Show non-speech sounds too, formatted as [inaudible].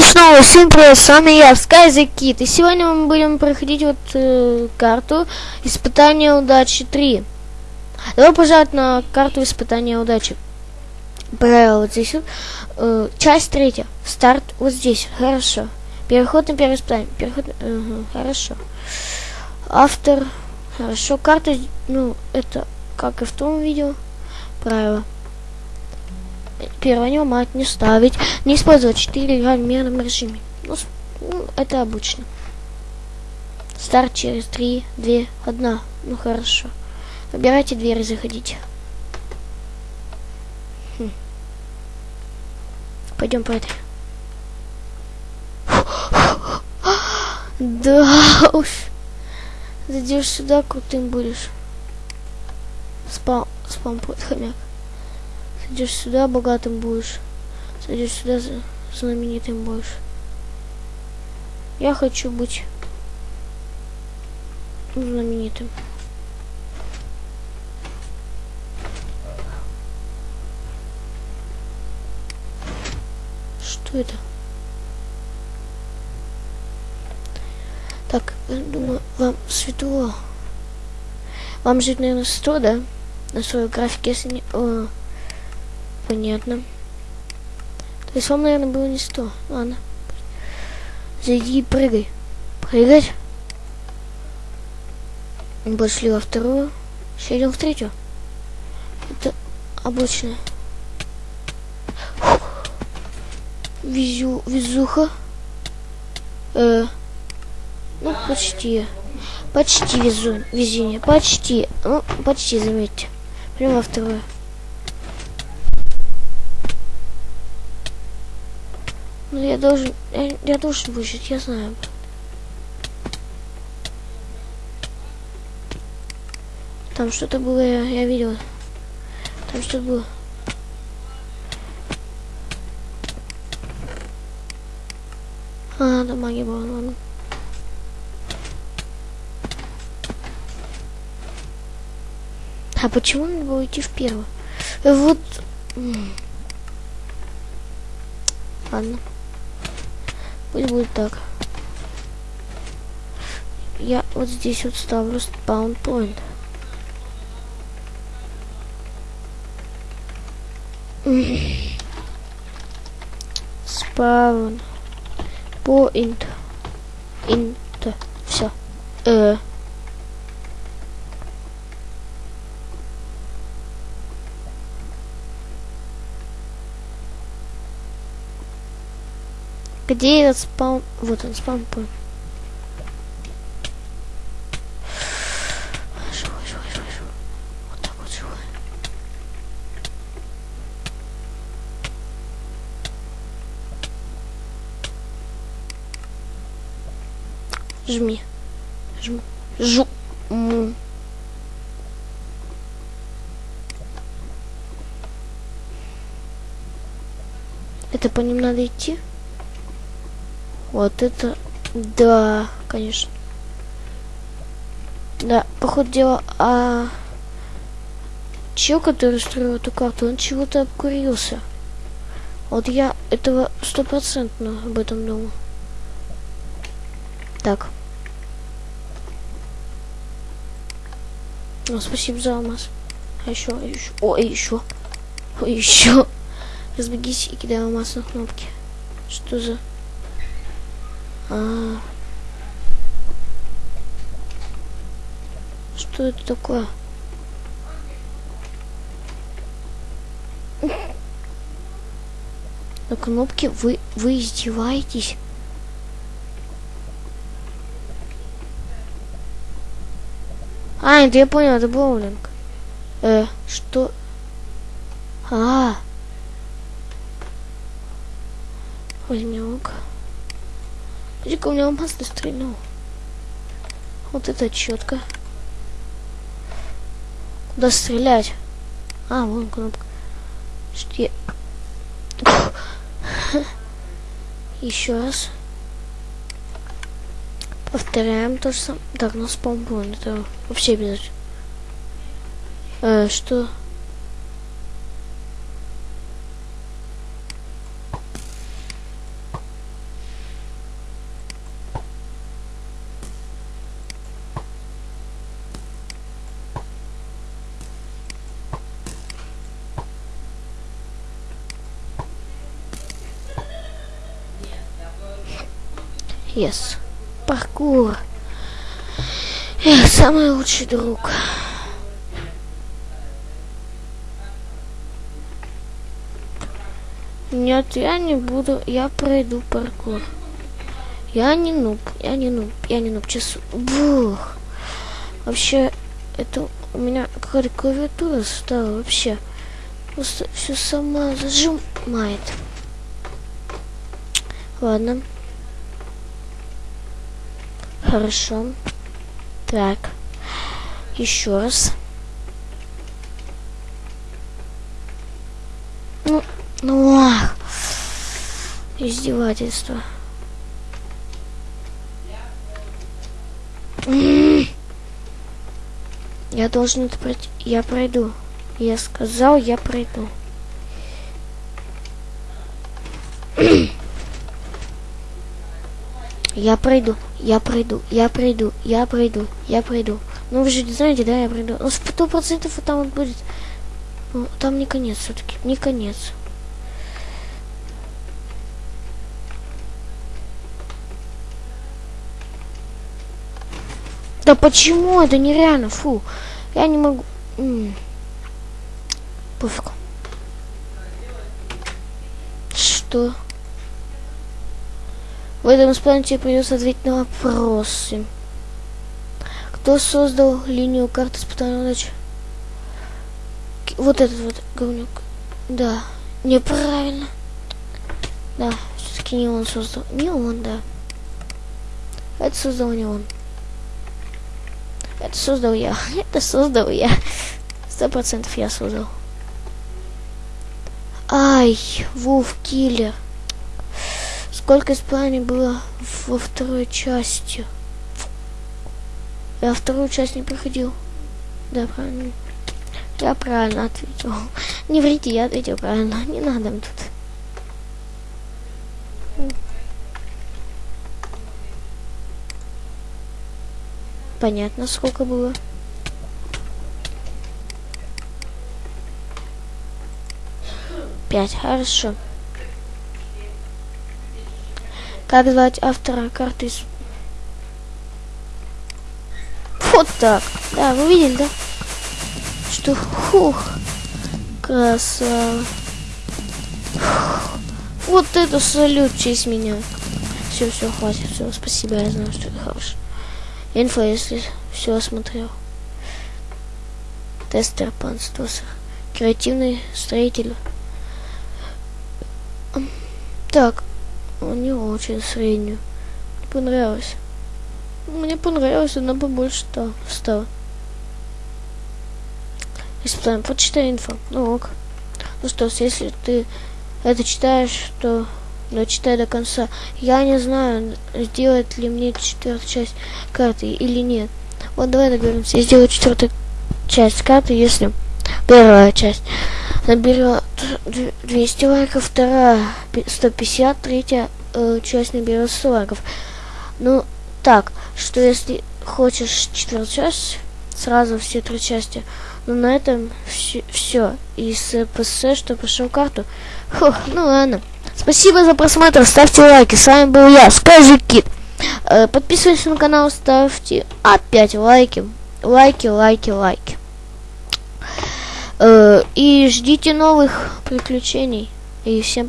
И снова всем привет, с вами я, SkyZKid. И сегодня мы будем проходить вот э, карту Испытания удачи 3. Добро пожаловать на карту Испытания удачи. Правило вот здесь. Э, часть третья. Старт вот здесь. Хорошо. Переход на первое испытание. Переход... Угу, хорошо. Автор. Хорошо. Карта, ну, это как и в том видео. Правило. Первое, мать не ставить. Не использовать 4 игра в мирном режиме. Ну, ну, это обычно. Старт через 3, 2, 1. Ну, хорошо. Выбирайте дверь и заходите. Хм. Пойдем по этой. Да уж. Зайдешь сюда, крутым будешь. Спам, спам хомяк. Сойдешь сюда, богатым будешь. Сойдешь сюда, знаменитым будешь. Я хочу быть знаменитым. Что это? Так, думаю, вам светло. Вам жить, наверное, 100, да? На своей графике, если не... О, Понятно. То есть вам, наверное, было не сто. Ладно. Зайди и прыгай. Прыгать. Пошли во вторую. Сейчас идем в третью. Это обычно. Везу, везуха. Э, ну, почти. Почти везу, везение. Почти. Ну, почти, заметьте. Прямо во вторую. Я должен, я, я должен выжить, я знаю. Там что-то было, я, я видел. Там что-то было. А, там магия была, ладно. А почему надо было идти в первую? Вот... Ладно. Пусть будет так. Я вот здесь вот ставлю спаун point. Спаун point. Инт. Все. Э. Где этот спаун? Вот он, спаун point. Живой, живой, живой, живой. Вот так вот живой. Жми. Жму. Жу. Му. Это по ним надо идти? Вот это, да, конечно. Да, походу дела, а чел, который строил эту карту, он чего-то обкурился. Вот я этого стопроцентно об этом думал. Так. Ну, спасибо за алмаз. А еще, а еще, о, еще, о, еще. Разбегись и кидай алмаз на кнопки. Что за... А, что это такое? На кнопке вы вы издеваетесь? А, это я понял, это боулинг. Э, что? А. Возьмем. Иди-ка у меня алмаз стрельнул. Вот это четко. Куда стрелять? А, вон кнопка. Что. Еще раз. Повторяем то же самое. Так, ну спампон. Это вообще обязательно. Э, что? Yes. Паркур. Эх, самый лучший друг. Нет, я не буду, я пройду паркур. Я не нуб, я не нуб, я не нуб, часу. Бух. Вообще, это у меня какая-то клавиатура стала вообще. Просто все сама зажимает. Ладно. Хорошо. Так. Еще раз. Ну, ну ах. Издевательство. Я должен это пройти. Я пройду. Я сказал, я пройду. Я пройду, я пройду, я пройду, я пройду, я пройду. Ну вы же знаете, да, я пройду. Ну сто процентов там вот будет. Ну, там не конец все-таки, не конец. Да почему? Это нереально, фу. Я не могу. М -м. Пофиг. Что? В этом исполнении придется ответить на вопросы. Кто создал линию карты испытания удачи? Вот этот вот говнюк. Да. Неправильно. Да, все-таки не он создал. Не он, да. Это создал не он. Это создал я. [laughs] Это создал я. Сто процентов я создал. Ай, Вулф Киллер. Сколько испытаний было во второй части? Я вторую часть не проходил. Да, правильно. Я правильно ответил. Не врите, я ответил правильно. Не надо тут. Понятно, сколько было. Пять, хорошо. Как звать автора карты? Вот так. Да, вы видели, да? Что, хух, красава. Вот это салют честь меня. Все, все, хватит, все, спасибо, я знаю, что это хороший. Инфо, если все осмотрел. Тестер панстосер. Креативный строитель. Так, него очень среднюю. Понравилось. Мне понравилось, она побольше стала. Испытаем, почитай инфо. Ну ок. Ну что ж, если ты это читаешь, то дочитай до конца. Я не знаю, сделать ли мне четвертую часть карты или нет. Вот давай договоримся. Я сделаю четвертую часть карты, если первая часть наберет 200 лайков, вторая 150, третья э, часть наберет 100 лайков. Ну, так, что если хочешь четвертую часть, сразу все три части, ну на этом все. И с ПС, что пошел карту. Фух, ну ладно. Спасибо за просмотр, ставьте лайки. С вами был я, Скажи Кит. Э, подписывайтесь на канал, ставьте опять лайки. Лайки, лайки, лайки. Э, и ждите новых приключений. И всем пока.